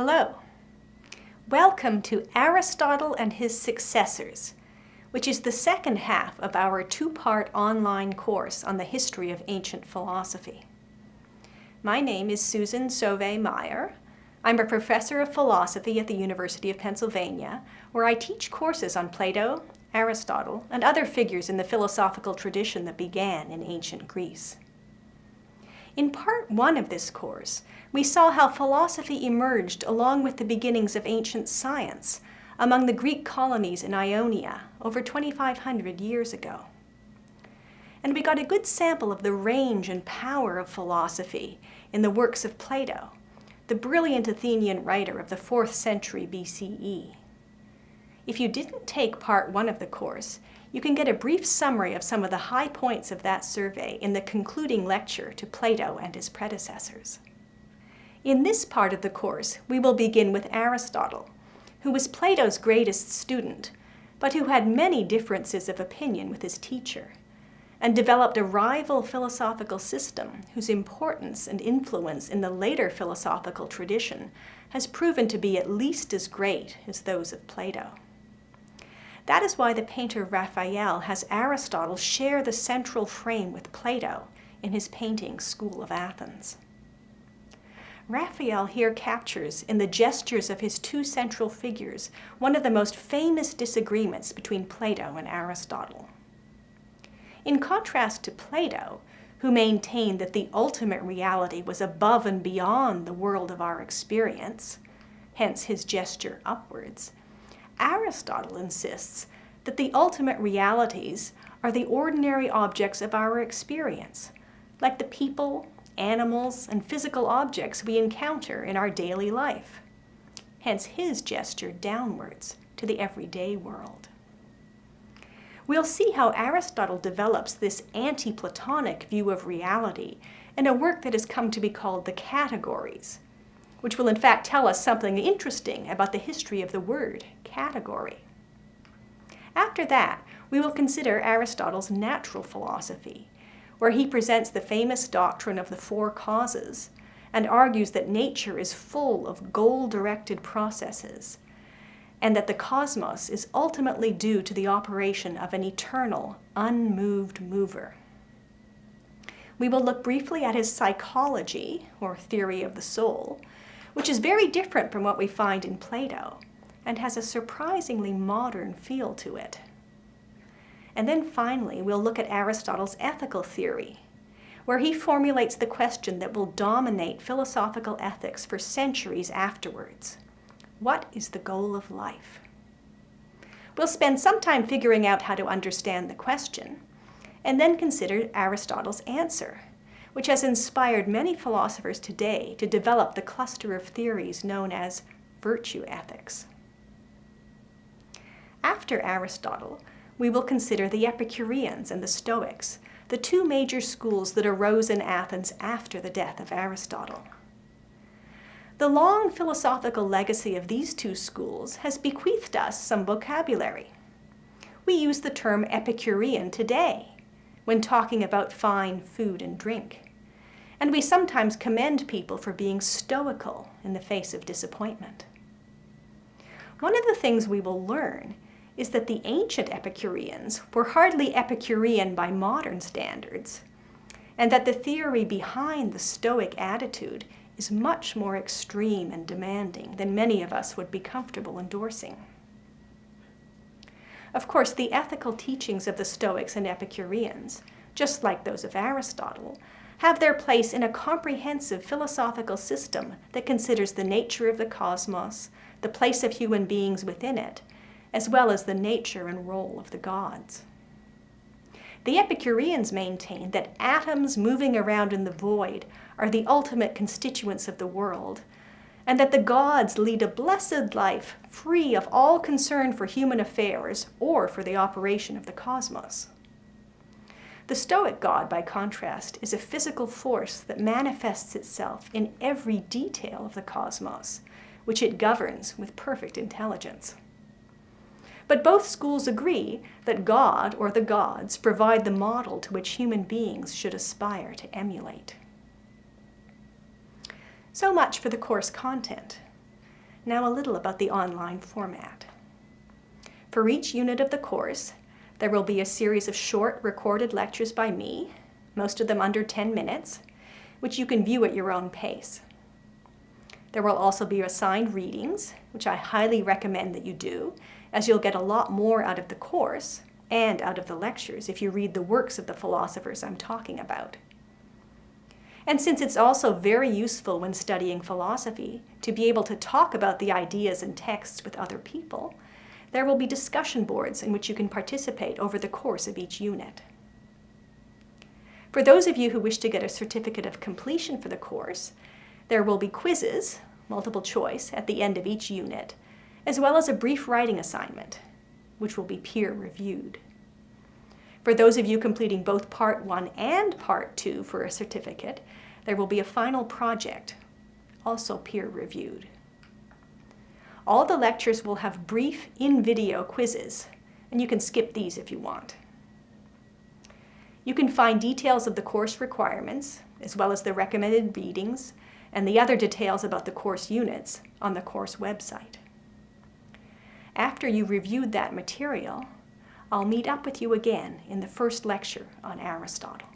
Hello. Welcome to Aristotle and his Successors, which is the second half of our two-part online course on the history of ancient philosophy. My name is Susan Sauvé Meyer. I'm a professor of philosophy at the University of Pennsylvania, where I teach courses on Plato, Aristotle, and other figures in the philosophical tradition that began in ancient Greece. In part one of this course, we saw how philosophy emerged along with the beginnings of ancient science among the Greek colonies in Ionia over 2,500 years ago. And we got a good sample of the range and power of philosophy in the works of Plato, the brilliant Athenian writer of the 4th century BCE. If you didn't take part one of the course, you can get a brief summary of some of the high points of that survey in the concluding lecture to Plato and his predecessors. In this part of the course, we will begin with Aristotle, who was Plato's greatest student, but who had many differences of opinion with his teacher, and developed a rival philosophical system whose importance and influence in the later philosophical tradition has proven to be at least as great as those of Plato. That is why the painter Raphael has Aristotle share the central frame with Plato in his painting School of Athens. Raphael here captures, in the gestures of his two central figures, one of the most famous disagreements between Plato and Aristotle. In contrast to Plato, who maintained that the ultimate reality was above and beyond the world of our experience, hence his gesture upwards, Aristotle insists that the ultimate realities are the ordinary objects of our experience, like the people, animals, and physical objects we encounter in our daily life. Hence his gesture downwards to the everyday world. We'll see how Aristotle develops this anti-Platonic view of reality in a work that has come to be called the Categories, which will in fact tell us something interesting about the history of the word category. After that, we will consider Aristotle's natural philosophy, where he presents the famous doctrine of the four causes and argues that nature is full of goal-directed processes and that the cosmos is ultimately due to the operation of an eternal, unmoved mover. We will look briefly at his psychology, or theory of the soul, which is very different from what we find in Plato and has a surprisingly modern feel to it. And then finally, we'll look at Aristotle's ethical theory, where he formulates the question that will dominate philosophical ethics for centuries afterwards. What is the goal of life? We'll spend some time figuring out how to understand the question, and then consider Aristotle's answer, which has inspired many philosophers today to develop the cluster of theories known as virtue ethics. After Aristotle, we will consider the Epicureans and the Stoics, the two major schools that arose in Athens after the death of Aristotle. The long philosophical legacy of these two schools has bequeathed us some vocabulary. We use the term Epicurean today when talking about fine food and drink and we sometimes commend people for being stoical in the face of disappointment. One of the things we will learn is that the ancient Epicureans were hardly Epicurean by modern standards, and that the theory behind the Stoic attitude is much more extreme and demanding than many of us would be comfortable endorsing. Of course, the ethical teachings of the Stoics and Epicureans, just like those of Aristotle, have their place in a comprehensive philosophical system that considers the nature of the cosmos, the place of human beings within it, as well as the nature and role of the gods. The Epicureans maintained that atoms moving around in the void are the ultimate constituents of the world, and that the gods lead a blessed life free of all concern for human affairs or for the operation of the cosmos. The Stoic God, by contrast, is a physical force that manifests itself in every detail of the cosmos, which it governs with perfect intelligence. But both schools agree that God, or the gods, provide the model to which human beings should aspire to emulate. So much for the course content. Now a little about the online format. For each unit of the course, there will be a series of short recorded lectures by me, most of them under 10 minutes, which you can view at your own pace. There will also be assigned readings, which I highly recommend that you do, as you'll get a lot more out of the course and out of the lectures if you read the works of the philosophers I'm talking about. And since it's also very useful when studying philosophy to be able to talk about the ideas and texts with other people, there will be discussion boards in which you can participate over the course of each unit. For those of you who wish to get a certificate of completion for the course, there will be quizzes, multiple choice, at the end of each unit, as well as a brief writing assignment, which will be peer reviewed. For those of you completing both Part 1 and Part 2 for a certificate, there will be a final project, also peer reviewed. All the lectures will have brief in-video quizzes, and you can skip these if you want. You can find details of the course requirements, as well as the recommended readings, and the other details about the course units on the course website. After you reviewed that material, I'll meet up with you again in the first lecture on Aristotle.